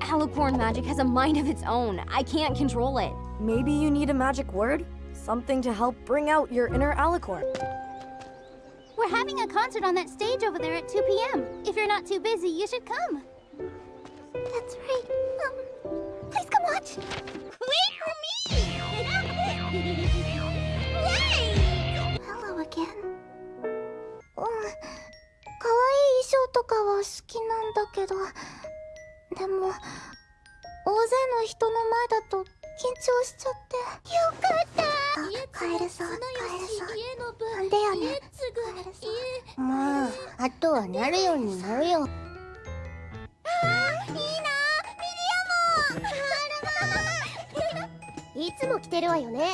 Alicorn magic has a mind of its own. I can't control it. Maybe you need a magic word? Something to help bring out your inner alicorn. We're having a concert on that stage over there at 2 p.m. If you're not too busy, you should come. That's right. Um, please come watch. Wait for me! Yay! Hello again. うん、可愛い衣装とかは好きなんだけど、 でも、大勢の人の前だと緊張しちゃって。よかった帰れそう、帰れそう。なんでやねん。帰れそう。まああとはなるようになるよいいなミリアも いつも来てるわよね